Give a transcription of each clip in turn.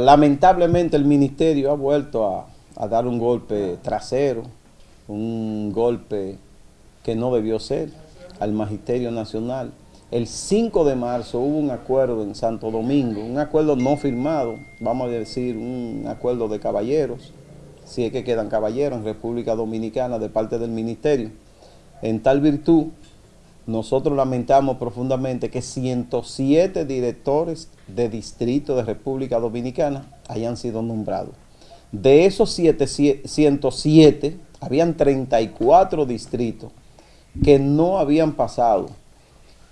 Lamentablemente el ministerio ha vuelto a, dar un golpe trasero, un golpe que no debió ser al Magisterio Nacional. El 5 de marzo hubo un acuerdo en Santo Domingo, un acuerdo no firmado, vamos a decir un acuerdo de caballeros, si es que quedan caballeros en República Dominicana de parte del ministerio. En tal virtud, nosotros lamentamos profundamente que 107 directores de distrito de República Dominicana hayan sido nombrados. De esos 107, habían 34 distritos que no habían pasado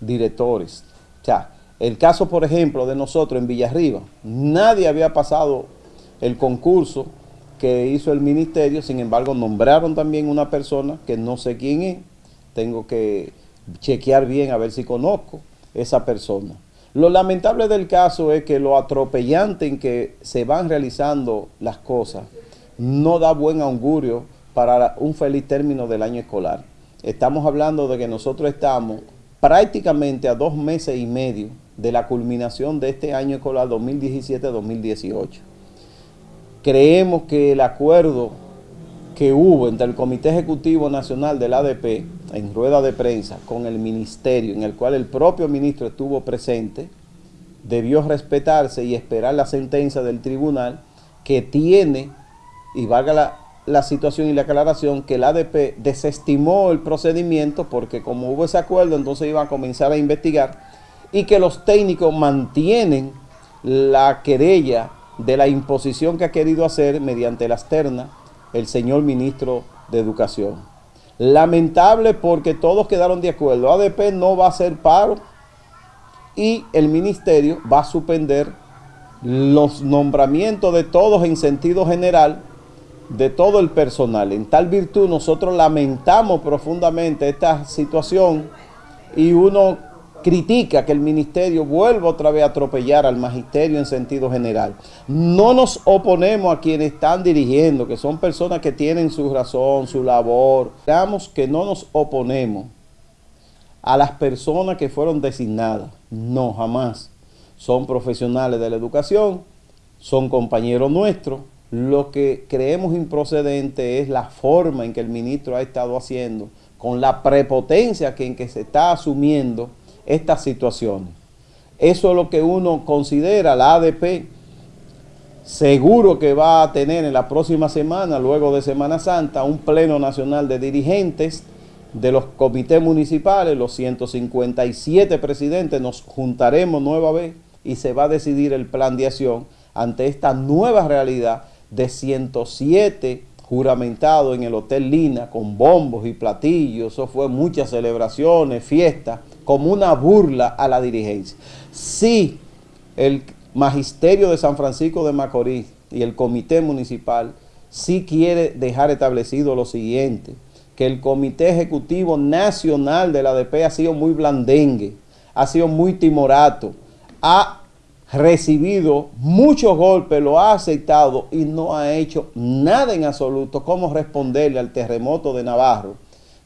directores. O sea, el caso, por ejemplo, de nosotros en Villarriba, nadie había pasado el concurso que hizo el ministerio, sin embargo, nombraron también una persona que no sé quién es, tengo que chequear bien a ver si conozco esa persona. Lo lamentable del caso es que lo atropellante en que se van realizando las cosas no da buen augurio para un feliz término del año escolar. Estamos hablando de que nosotros estamos prácticamente a dos meses y medio de la culminación de este año escolar 2017-2018. Creemos que el acuerdo que hubo entre el Comité Ejecutivo Nacional del ADP en rueda de prensa con el ministerio, en el cual el propio ministro estuvo presente, debió respetarse y esperar la sentencia del tribunal que tiene, y valga la, situación y la aclaración, que el ADP desestimó el procedimiento porque como hubo ese acuerdo, entonces iba a comenzar a investigar y que los técnicos mantienen la querella de la imposición que ha querido hacer mediante las ternas el señor ministro de Educación. Lamentable porque todos quedaron de acuerdo. ADP no va a hacer paro y el ministerio va a suspender los nombramientos de todos en sentido general de todo el personal. En tal virtud nosotros lamentamos profundamente esta situación y uno critica que el ministerio vuelva otra vez a atropellar al magisterio en sentido general. No nos oponemos a quienes están dirigiendo, que son personas que tienen su razón, su labor. Digamos que no nos oponemos a las personas que fueron designadas. No, jamás. Son profesionales de la educación, son compañeros nuestros. Lo que creemos improcedente es la forma en que el ministro ha estado haciendo, con la prepotencia en que se está asumiendo estas situaciones. Eso es lo que uno considera, la ADP, seguro que va a tener en la próxima semana, luego de Semana Santa, un pleno nacional de dirigentes de los comités municipales, los 157 presidentes, nos juntaremos nueva vez y se va a decidir el plan de acción ante esta nueva realidad de 107 juramentados en el Hotel Lina con bombos y platillos, eso fue muchas celebraciones, fiestas, como una burla a la dirigencia. Si el magisterio de San Francisco de Macorís y el comité municipal sí quiere dejar establecido lo siguiente, que el comité ejecutivo nacional de la ADP ha sido muy blandengue, ha sido muy timorato, ha recibido muchos golpes, lo ha aceptado y no ha hecho nada en absoluto como responderle al terremoto de Navarro,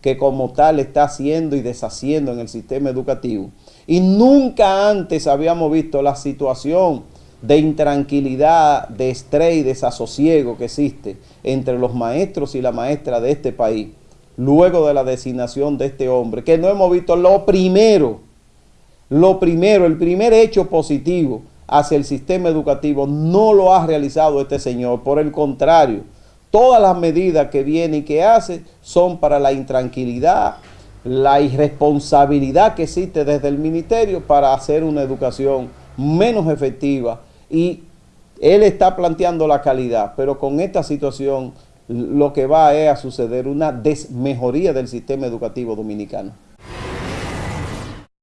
que como tal está haciendo y deshaciendo en el sistema educativo. Y nunca antes habíamos visto la situación de intranquilidad, de estrés y desasosiego que existe entre los maestros y la maestra de este país, luego de la designación de este hombre, que no hemos visto lo primero, lo primero, el primer hecho positivo hacia el sistema educativo no lo ha realizado este señor, por el contrario, todas las medidas que viene y que hace son para la intranquilidad, la irresponsabilidad que existe desde el ministerio para hacer una educación menos efectiva y él está planteando la calidad, pero con esta situación lo que va a suceder una desmejoría del sistema educativo dominicano.